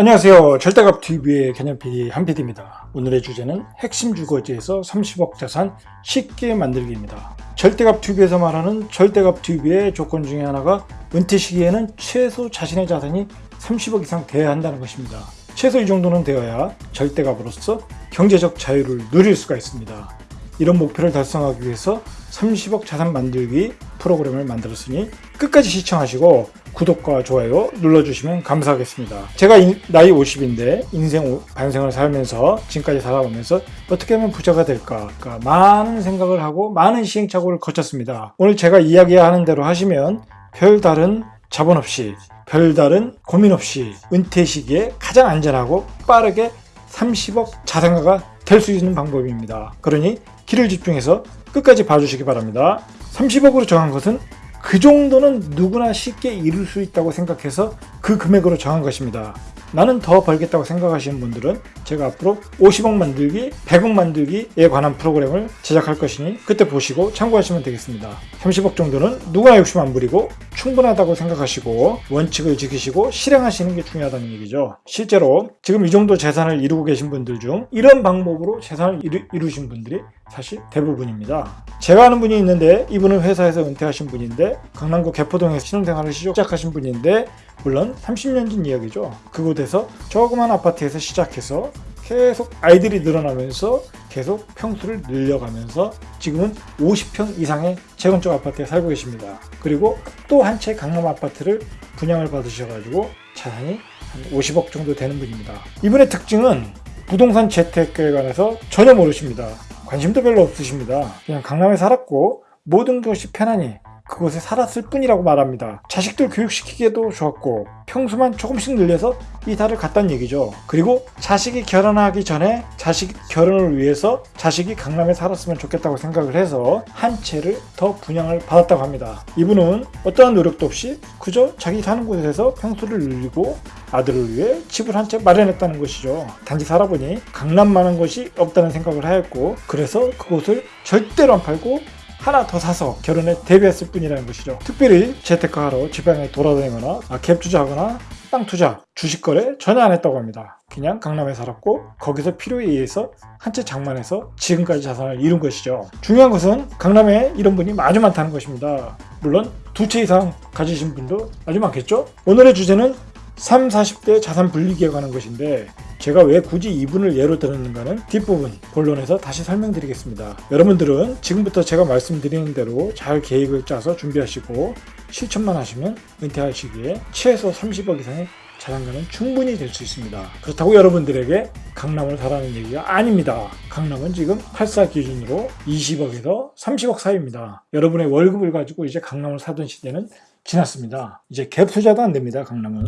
안녕하세요. 절대값 TV의 개념 PD 한PD입니다. 오늘의 주제는 핵심 주거지에서 30억 자산 쉽게 만들기입니다. 절대값 TV에서 말하는 절대값 TV의 조건 중에 하나가 은퇴 시기에는 최소 자신의 자산이 30억 이상 돼야 한다는 것입니다. 최소 이 정도는 되어야 절대값으로서 경제적 자유를 누릴 수가 있습니다. 이런 목표를 달성하기 위해서 30억 자산 만들기 프로그램을 만들었으니 끝까지 시청하시고 구독과 좋아요 눌러주시면 감사하겠습니다. 제가 나이 50인데 인생 반생을 살면서 지금까지 살아오면서 어떻게 하면 부자가 될까 그러니까 많은 생각을 하고 많은 시행착오를 거쳤습니다. 오늘 제가 이야기하는 대로 하시면 별다른 자본 없이 별다른 고민 없이 은퇴 시기에 가장 안전하고 빠르게 30억 자산가가 될 수 있는 방법입니다. 그러니 길을 집중해서 끝까지 봐주시기 바랍니다. 30억으로 정한 것은 그 정도는 누구나 쉽게 이룰 수 있다고 생각해서 그 금액으로 정한 것입니다. 나는 더 벌겠다고 생각하시는 분들은 제가 앞으로 50억 만들기, 100억 만들기에 관한 프로그램을 제작할 것이니 그때 보시고 참고하시면 되겠습니다. 30억 정도는 누구나 욕심 안 부리고 충분하다고 생각하시고 원칙을 지키시고 실행하시는 게 중요하다는 얘기죠. 실제로 지금 이 정도 재산을 이루고 계신 분들 중 이런 방법으로 재산을 이루, 이루신 분들이 사실 대부분입니다. 제가 아는 분이 있는데 이분은 회사에서 은퇴하신 분인데 강남구 개포동에서 신혼생활을 시작하신 분인데 물론 30년 전 이야기죠. 그곳에서 조그만 아파트에서 시작해서 계속 아이들이 늘어나면서 계속 평수를 늘려가면서 지금은 50평 이상의 재건축 아파트에 살고 계십니다. 그리고 또 한 채 강남 아파트를 분양을 받으셔가지고 자산이 한 50억 정도 되는 분입니다. 이분의 특징은 부동산 재테크에 관해서 전혀 모르십니다. 관심도 별로 없으십니다. 그냥 강남에 살았고 모든 것이 편하니 그곳에 살았을 뿐이라고 말합니다. 자식들 교육시키기에도 좋았고 평수만 조금씩 늘려서 이사를 갔다는 얘기죠. 그리고 자식이 결혼하기 전에 자식 결혼을 위해서 자식이 강남에 살았으면 좋겠다고 생각을 해서 한 채를 더 분양을 받았다고 합니다. 이분은 어떠한 노력도 없이 그저 자기 사는 곳에서 평수를 늘리고 아들을 위해 집을 한 채 마련했다는 것이죠. 단지 살아보니 강남만한 것이 없다는 생각을 하였고 그래서 그곳을 절대로 안 팔고 하나 더 사서 결혼에 대비했을 뿐이라는 것이죠. 특별히 재테크하러 지방에 돌아다니거나 아, 갭 투자하거나 땅 투자, 주식 거래 전혀 안 했다고 합니다. 그냥 강남에 살았고 거기서 필요에 의해서 한 채 장만해서 지금까지 자산을 이룬 것이죠. 중요한 것은 강남에 이런 분이 아주 많다는 것입니다. 물론 두 채 이상 가지신 분도 아주 많겠죠? 오늘의 주제는 3, 40대 자산 분리기에 관한 것인데 제가 왜 굳이 이분을 예로 들었는가는 뒷부분 본론에서 다시 설명드리겠습니다. 여러분들은 지금부터 제가 말씀드리는 대로 잘 계획을 짜서 준비하시고 실천만 하시면 은퇴할 시기에 최소 30억 이상의 자산가는 충분히 될 수 있습니다. 그렇다고 여러분들에게 강남을 사라는 얘기가 아닙니다. 강남은 지금 8사 기준으로 20억에서 30억 사이입니다. 여러분의 월급을 가지고 이제 강남을 사던 시대는 지났습니다. 이제 갭 투자도 안 됩니다. 강남은.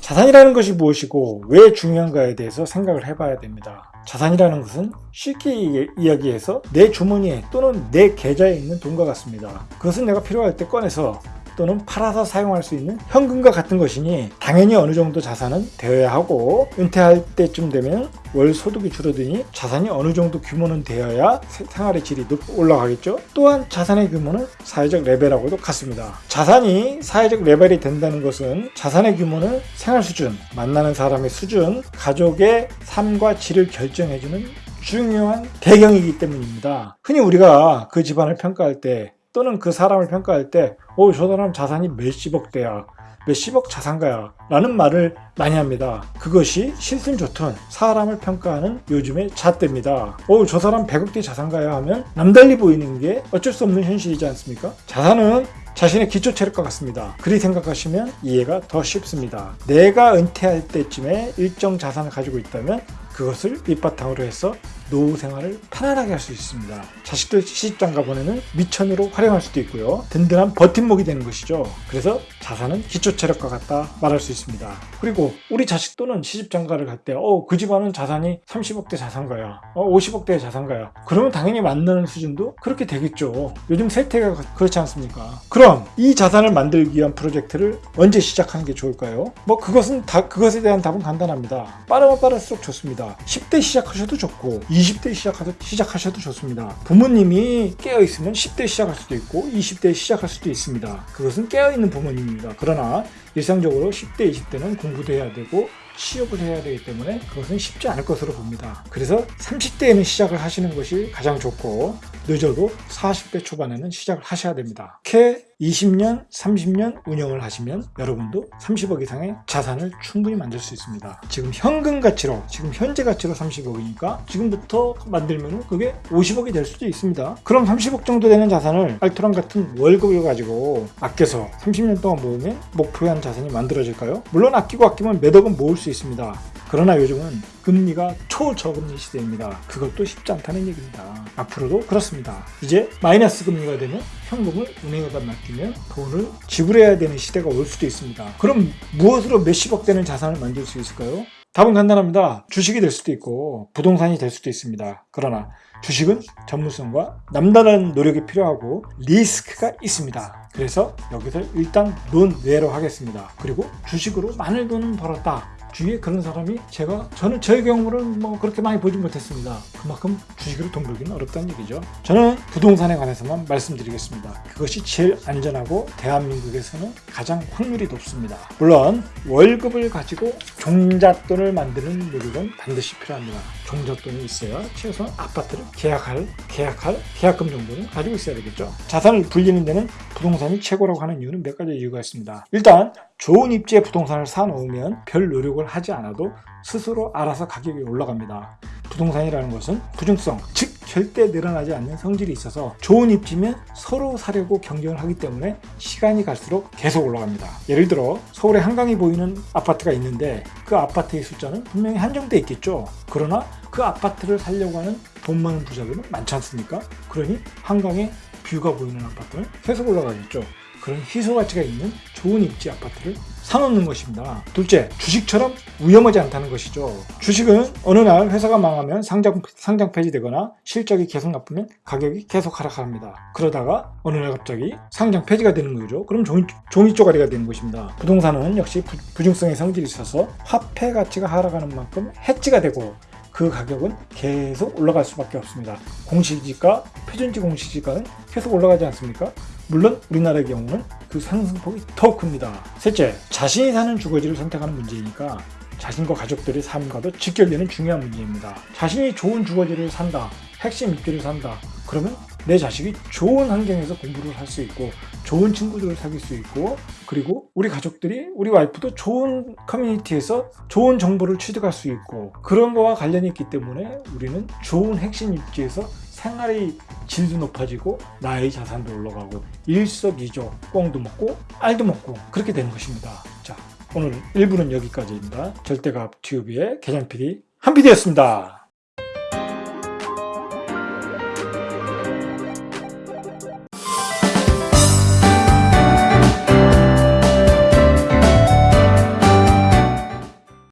자산이라는 것이 무엇이고 왜 중요한가에 대해서 생각을 해봐야 됩니다. 자산이라는 것은 쉽게 이야기해서 내 주머니에 또는 내 계좌에 있는 돈과 같습니다. 그것은 내가 필요할 때 꺼내서 또는 팔아서 사용할 수 있는 현금과 같은 것이니 당연히 어느 정도 자산은 되어야 하고 은퇴할 때쯤 되면 월 소득이 줄어드니 자산이 어느 정도 규모는 되어야 생활의 질이 올라가겠죠. 또한 자산의 규모는 사회적 레벨하고도 같습니다. 자산이 사회적 레벨이 된다는 것은 자산의 규모는 생활 수준, 만나는 사람의 수준, 가족의 삶과 질을 결정해주는 중요한 배경이기 때문입니다. 흔히 우리가 그 집안을 평가할 때 또는 그 사람을 평가할 때, 어, 저 사람 자산이 몇십억 대야, 몇십억 자산가야 라는 말을 많이 합니다. 그것이 싫든 좋든 사람을 평가하는 요즘의 잣대입니다. 어, 저 사람 100억대 자산가야 하면 남달리 보이는 게 어쩔 수 없는 현실이지 않습니까? 자산은 자신의 기초 체력과 같습니다. 그리 생각하시면 이해가 더 쉽습니다. 내가 은퇴할 때쯤에 일정 자산을 가지고 있다면 그것을 밑바탕으로 해서 노후 생활을 편안하게 할 수 있습니다. 자식들 시집장가 보내는 미천으로 활용할 수도 있고요. 든든한 버팀목이 되는 것이죠. 그래서 자산은 기초체력과 같다 말할 수 있습니다. 그리고 우리 자식 또는 시집장가를 갈 때 어, 그 집안은 자산이 30억대 자산가야. 어, 50억대 자산가야. 그러면 당연히 만나는 수준도 그렇게 되겠죠. 요즘 세태가 그렇지 않습니까? 그럼 이 자산을 만들기 위한 프로젝트를 언제 시작하는 게 좋을까요? 뭐 그것은 다 그것에 대한 답은 간단합니다. 빠르면 빠를수록 좋습니다. 10대 시작하셔도 좋고 20대 시작하셔도, 시작하셔도 좋습니다. 부모님이 깨어있으면 10대 시작할 수도 있고 20대 시작할 수도 있습니다. 그것은 깨어있는 부모님입니다. 그러나 일상적으로 10대, 20대는 공부도 해야 되고 취업을 해야 되기 때문에 그것은 쉽지 않을 것으로 봅니다. 그래서 30대에는 시작을 하시는 것이 가장 좋고 늦어도 40대 초반에는 시작을 하셔야 됩니다. 이렇게 20년, 30년 운영을 하시면 여러분도 30억 이상의 자산을 충분히 만들 수 있습니다. 지금 현금 가치로, 지금 현재 가치로 30억이니까 지금부터 만들면 그게 50억이 될 수도 있습니다. 그럼 30억 정도 되는 자산을 알토란 같은 월급을 가지고 아껴서 30년 동안 모으면 목표한 자산이 만들어질까요? 물론 아끼고 아끼면 몇 억은 모을 수 있습니다. 그러나 요즘은 금리가 초저금리 시대입니다. 그것도 쉽지 않다는 얘기입니다. 앞으로도 그렇습니다. 이제 마이너스 금리가 되면 현금을 은행에다 맡기면 돈을 지불해야 되는 시대가 올 수도 있습니다. 그럼 무엇으로 몇십억 되는 자산을 만들 수 있을까요? 답은 간단합니다. 주식이 될 수도 있고 부동산이 될 수도 있습니다. 그러나 주식은 전문성과 남다른 노력이 필요하고 리스크가 있습니다. 그래서 여기서 일단 논외로 하겠습니다. 그리고 주식으로 많은 돈을 벌었다. 주위에 그런 사람이 제가 저는 저의 경우는 뭐 그렇게 많이 보지 못했습니다. 그만큼 주식으로 돈 벌기는 어렵다는 얘기죠. 저는 부동산에 관해서만 말씀드리겠습니다. 그것이 제일 안전하고 대한민국에서는 가장 확률이 높습니다. 물론 월급을 가지고 종잣돈을 만드는 노력은 반드시 필요합니다. 종잣돈이 있어야 최소한 아파트를 계약할 계약할 계약금 정도는 가지고 있어야 되겠죠. 자산을 불리는 데는 부동산이 최고라고 하는 이유는 몇 가지 이유가 있습니다. 일단 좋은 입지에 부동산을 사놓으면 별 노력을 하지 않아도 스스로 알아서 가격이 올라갑니다. 부동산이라는 것은 부중성, 즉 절대 늘어나지 않는 성질이 있어서 좋은 입지면 서로 사려고 경쟁을 하기 때문에 시간이 갈수록 계속 올라갑니다. 예를 들어 서울에 한강이 보이는 아파트가 있는데 그 아파트의 숫자는 분명히 한정돼 있겠죠. 그러나 그 아파트를 살려고 하는 돈 많은 부자들은 많지 않습니까? 그러니 한강에 뷰가 보이는 아파트는 계속 올라가겠죠. 그런 희소 가치가 있는 좋은 입지 아파트를 사놓는 것입니다. 둘째, 주식처럼 위험하지 않다는 것이죠. 주식은 어느 날 회사가 망하면 상장, 상장 폐지되거나 실적이 계속 나쁘면 가격이 계속 하락합니다. 그러다가 어느 날 갑자기 상장 폐지가 되는 거죠. 그럼 종이, 종이 쪼가리가 되는 것입니다. 부동산은 역시 부, 부중성의 성질이 있어서 화폐 가치가 하락하는 만큼 해지가 되고 그 가격은 계속 올라갈 수밖에 없습니다. 공시지가, 표준지 공시지가는 계속 올라가지 않습니까? 물론 우리나라의 경우는 그 상승폭이 더 큽니다. 셋째, 자신이 사는 주거지를 선택하는 문제이니까 자신과 가족들의 삶과도 직결되는 중요한 문제입니다. 자신이 좋은 주거지를 산다, 핵심 입지를 산다, 그러면 내 자식이 좋은 환경에서 공부를 할 수 있고 좋은 친구들을 사귈 수 있고 그리고 우리 가족들이 우리 와이프도 좋은 커뮤니티에서 좋은 정보를 취득할 수 있고 그런 거와 관련이 있기 때문에 우리는 좋은 핵심 입지에서 생활의 질도 높아지고 나의 자산도 올라가고 일석이조 꽁도 먹고 알도 먹고 그렇게 되는 것입니다. 자 오늘 1부는 여기까지입니다. 절대값 튜브의 개장 PD 한 PD였습니다.